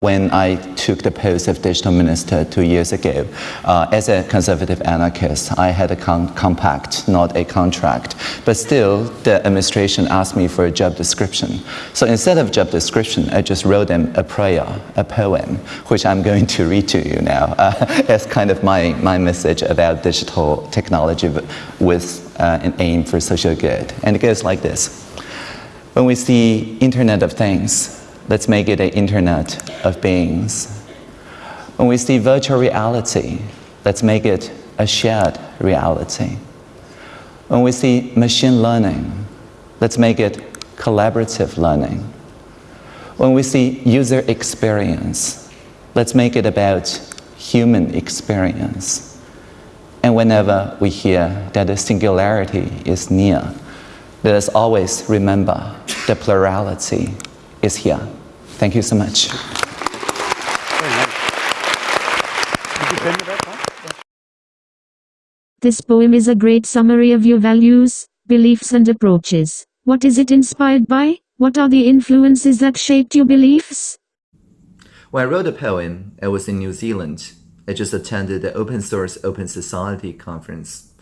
When I took the post of digital minister two years ago, uh, as a conservative anarchist, I had a compact, not a contract. But still, the administration asked me for a job description. So instead of job description, I just wrote them a prayer, a poem, which I'm going to read to you now uh, as kind of my, my message about digital technology with uh, an aim for social good. And it goes like this. When we see Internet of Things, Let's make it an internet of beings. When we see virtual reality, let's make it a shared reality. When we see machine learning, let's make it collaborative learning. When we see user experience, let's make it about human experience. And whenever we hear that the singularity is near, let us always remember the plurality is here. Thank you so much. This poem is a great summary of your values, beliefs and approaches. What is it inspired by? What are the influences that shaped your beliefs? When I wrote the poem, I was in New Zealand. I just attended the Open Source Open Society conference.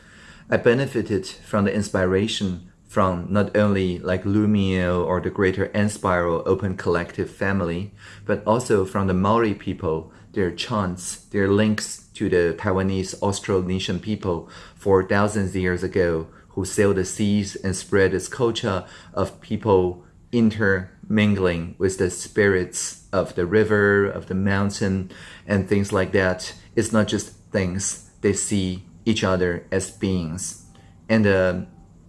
I benefited from the inspiration from not only like Loomio or the greater Enspiral Open Collective family, but also from the Maori people, their chants, their links to the Taiwanese Austronesian people for thousands of years ago, who sailed the seas and spread this culture of people intermingling with the spirits of the river, of the mountain, and things like that. It's not just things, they see each other as beings. And uh,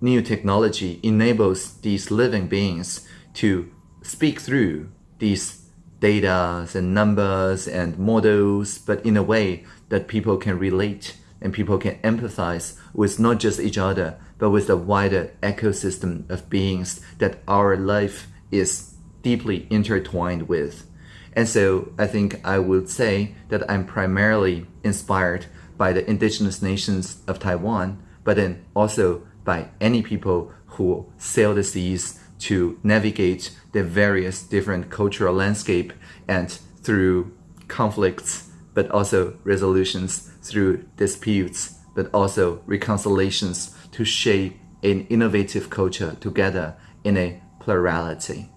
new technology enables these living beings to speak through these data and numbers and models, but in a way that people can relate and people can empathize with not just each other, but with the wider ecosystem of beings that our life is deeply intertwined with. And so I think I would say that I'm primarily inspired by the indigenous nations of Taiwan, but then also by any people who sail the seas to navigate the various different cultural landscape and through conflicts, but also resolutions through disputes, but also reconciliations to shape an innovative culture together in a plurality.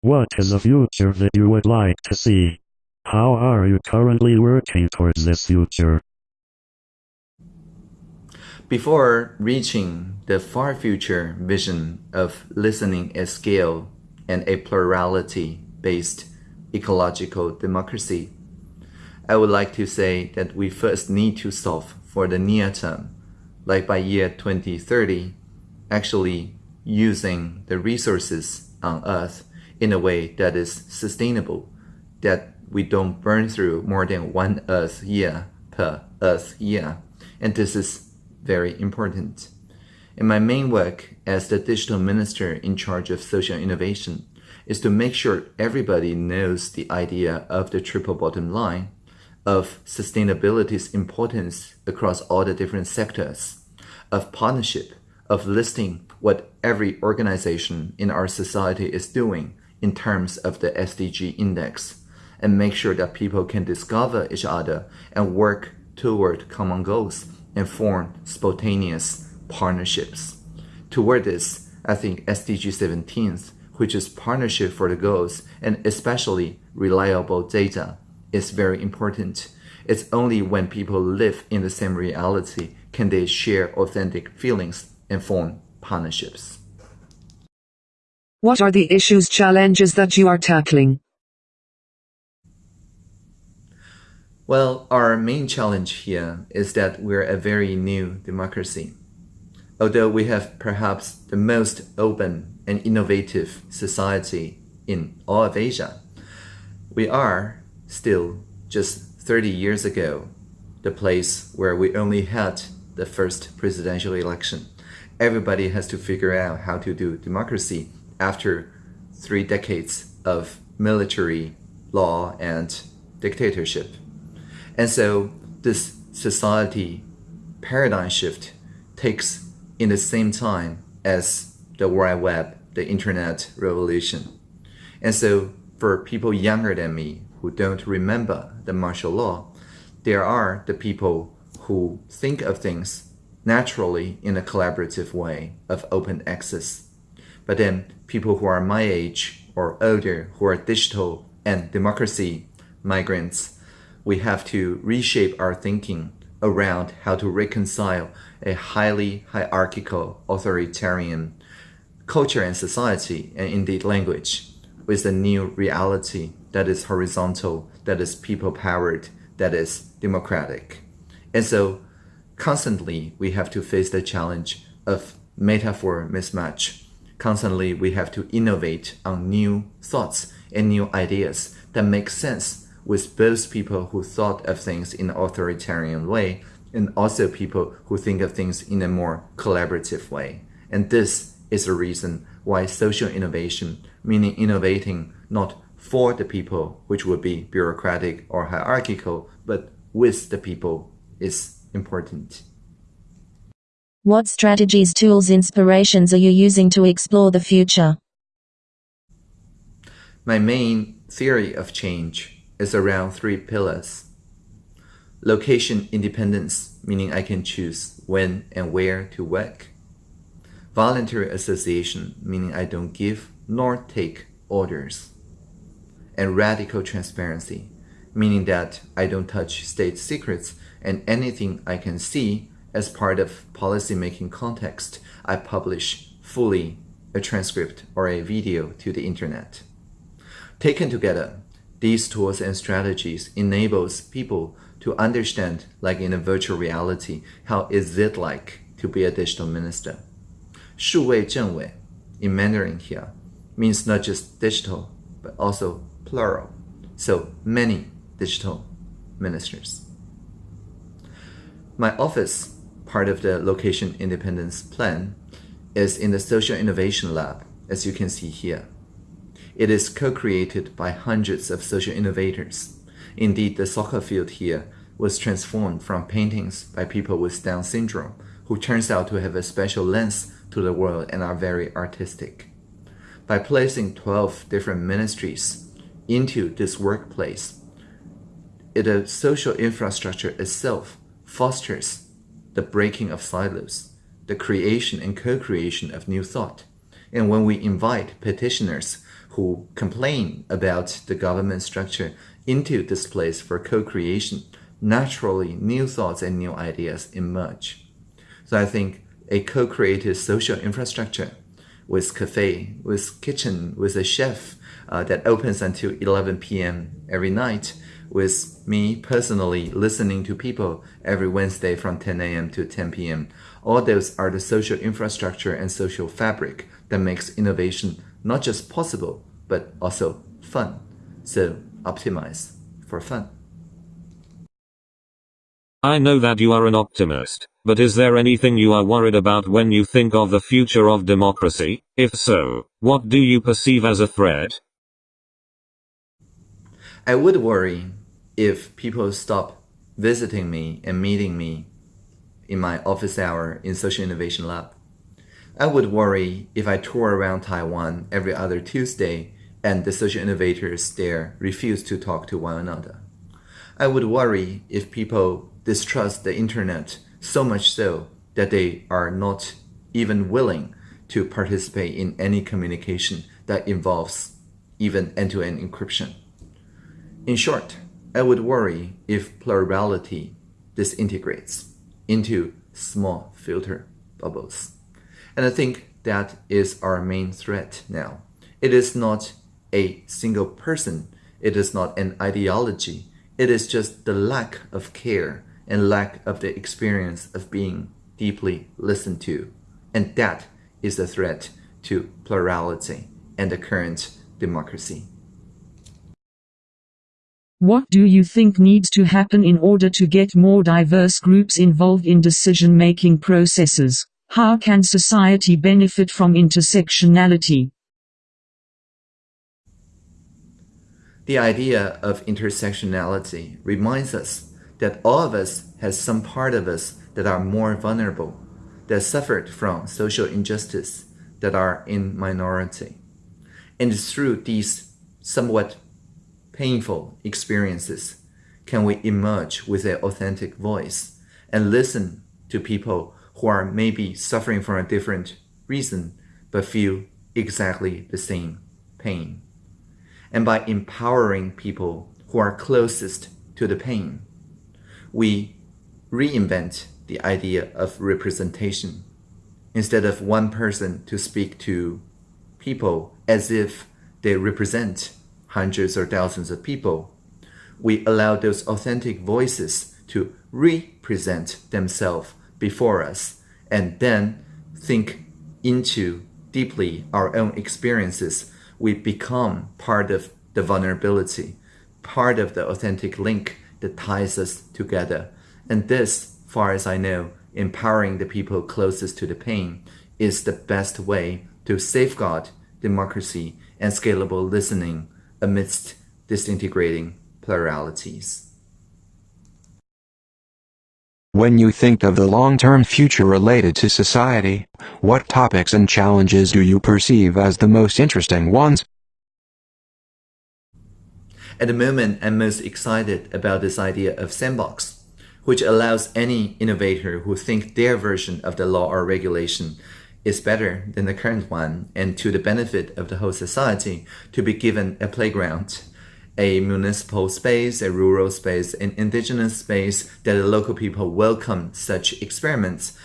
What is a future that you would like to see? How are you currently working towards this future? Before reaching the far future vision of listening at scale and a plurality-based ecological democracy, I would like to say that we first need to solve for the near term, like by year 2030, actually using the resources on Earth in a way that is sustainable, that we don't burn through more than one Earth year per Earth year. And this is very important. And my main work as the digital minister in charge of social innovation is to make sure everybody knows the idea of the triple bottom line, of sustainability's importance across all the different sectors, of partnership, of listing what every organization in our society is doing in terms of the SDG index, and make sure that people can discover each other and work toward common goals and form spontaneous partnerships. Toward this, I think SDG 17, which is partnership for the goals and especially reliable data, is very important. It's only when people live in the same reality can they share authentic feelings and form partnerships. What are the issues challenges that you are tackling? Well, our main challenge here is that we're a very new democracy. Although we have perhaps the most open and innovative society in all of Asia, we are still just 30 years ago the place where we only had the first presidential election. Everybody has to figure out how to do democracy after three decades of military law and dictatorship. And so this society paradigm shift takes in the same time as the World Web, the internet revolution. And so for people younger than me who don't remember the martial law, there are the people who think of things naturally in a collaborative way of open access. But then people who are my age or older who are digital and democracy migrants, we have to reshape our thinking around how to reconcile a highly hierarchical authoritarian culture and society and indeed language with a new reality that is horizontal, that is people powered, that is democratic. And so constantly we have to face the challenge of metaphor mismatch. Constantly we have to innovate on new thoughts and new ideas that make sense with both people who thought of things in an authoritarian way and also people who think of things in a more collaborative way. And this is the reason why social innovation, meaning innovating not for the people, which would be bureaucratic or hierarchical, but with the people, is important. What strategies, tools, inspirations are you using to explore the future? My main theory of change is around three pillars. Location independence, meaning I can choose when and where to work. Voluntary association, meaning I don't give nor take orders. And radical transparency, meaning that I don't touch state secrets and anything I can see as part of policymaking context, I publish fully a transcript or a video to the internet. Taken together, these tools and strategies enables people to understand, like in a virtual reality, how is it like to be a digital minister. 数位政委 in Mandarin here means not just digital, but also plural. So many digital ministers. My office, part of the location independence plan, is in the Social Innovation Lab, as you can see here. It is co-created by hundreds of social innovators. Indeed, the soccer field here was transformed from paintings by people with Down syndrome, who turns out to have a special lens to the world and are very artistic. By placing 12 different ministries into this workplace, the uh, social infrastructure itself fosters the breaking of silos, the creation and co-creation of new thought. And when we invite petitioners who complain about the government structure into this place for co-creation, naturally new thoughts and new ideas emerge. So I think a co-created social infrastructure with cafe, with kitchen, with a chef uh, that opens until 11 p.m. every night, with me personally listening to people every Wednesday from 10 a.m. to 10 p.m. All those are the social infrastructure and social fabric that makes innovation not just possible, but also fun. So optimize for fun. I know that you are an optimist, but is there anything you are worried about when you think of the future of democracy? If so, what do you perceive as a threat? I would worry if people stop visiting me and meeting me in my office hour in Social Innovation Lab. I would worry if I tour around Taiwan every other Tuesday and the social innovators there refuse to talk to one another. I would worry if people distrust the internet so much so that they are not even willing to participate in any communication that involves even end-to-end encryption. In short, I would worry if plurality disintegrates into small filter bubbles. And I think that is our main threat now. It is not a single person. It is not an ideology. It is just the lack of care and lack of the experience of being deeply listened to. And that is a threat to plurality and the current democracy. What do you think needs to happen in order to get more diverse groups involved in decision-making processes? How can society benefit from intersectionality? The idea of intersectionality reminds us that all of us has some part of us that are more vulnerable, that suffered from social injustice, that are in minority. And through these somewhat painful experiences can we emerge with an authentic voice and listen to people who are maybe suffering from a different reason but feel exactly the same pain. And by empowering people who are closest to the pain, we reinvent the idea of representation. Instead of one person to speak to people as if they represent hundreds or thousands of people, we allow those authentic voices to represent themselves before us and then think into deeply our own experiences. We become part of the vulnerability, part of the authentic link that ties us together. And this, far as I know, empowering the people closest to the pain is the best way to safeguard democracy and scalable listening amidst disintegrating pluralities. When you think of the long-term future related to society, what topics and challenges do you perceive as the most interesting ones? At the moment, I'm most excited about this idea of sandbox, which allows any innovator who thinks their version of the law or regulation is better than the current one and to the benefit of the whole society to be given a playground a municipal space, a rural space, an indigenous space that the local people welcome such experiments.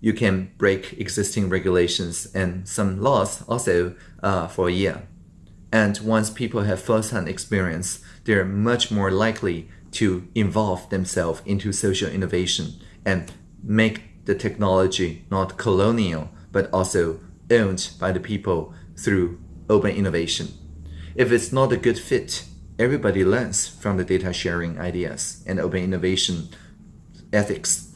You can break existing regulations and some laws also uh, for a year. And once people have first-hand experience, they're much more likely to involve themselves into social innovation and make the technology not colonial, but also owned by the people through open innovation. If it's not a good fit, everybody learns from the data sharing ideas and open innovation ethics.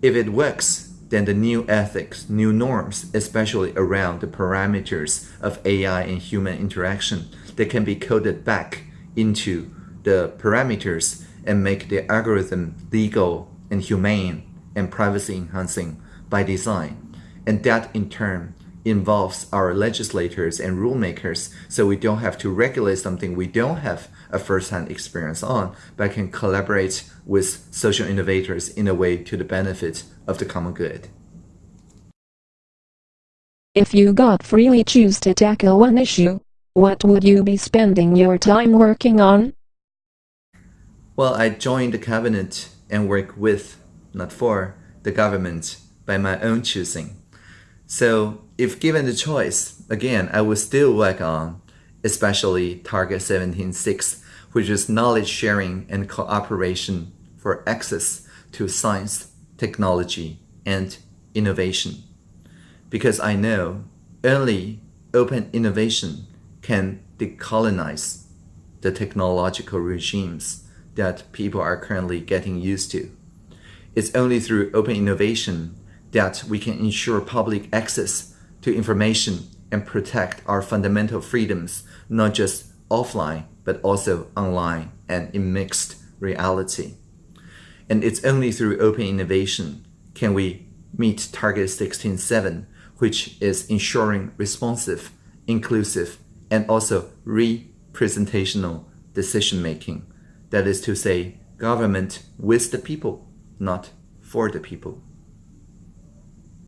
If it works, then the new ethics, new norms, especially around the parameters of AI and human interaction, they can be coded back into the parameters and make the algorithm legal and humane and privacy enhancing by design. And that in turn involves our legislators and rulemakers so we don't have to regulate something we don't have a first-hand experience on but can collaborate with social innovators in a way to the benefit of the common good. If you got freely choose to tackle one issue, what would you be spending your time working on? Well, I joined the cabinet and work with, not for, the government by my own choosing. So if given the choice, again, I would still work on especially Target 17.6, which is knowledge sharing and cooperation for access to science, technology, and innovation. Because I know only open innovation can decolonize the technological regimes that people are currently getting used to. It's only through open innovation that we can ensure public access to information and protect our fundamental freedoms, not just offline, but also online and in mixed reality. And it's only through open innovation can we meet Target 16.7, which is ensuring responsive, inclusive, and also representational decision making. That is to say, government with the people, not for the people.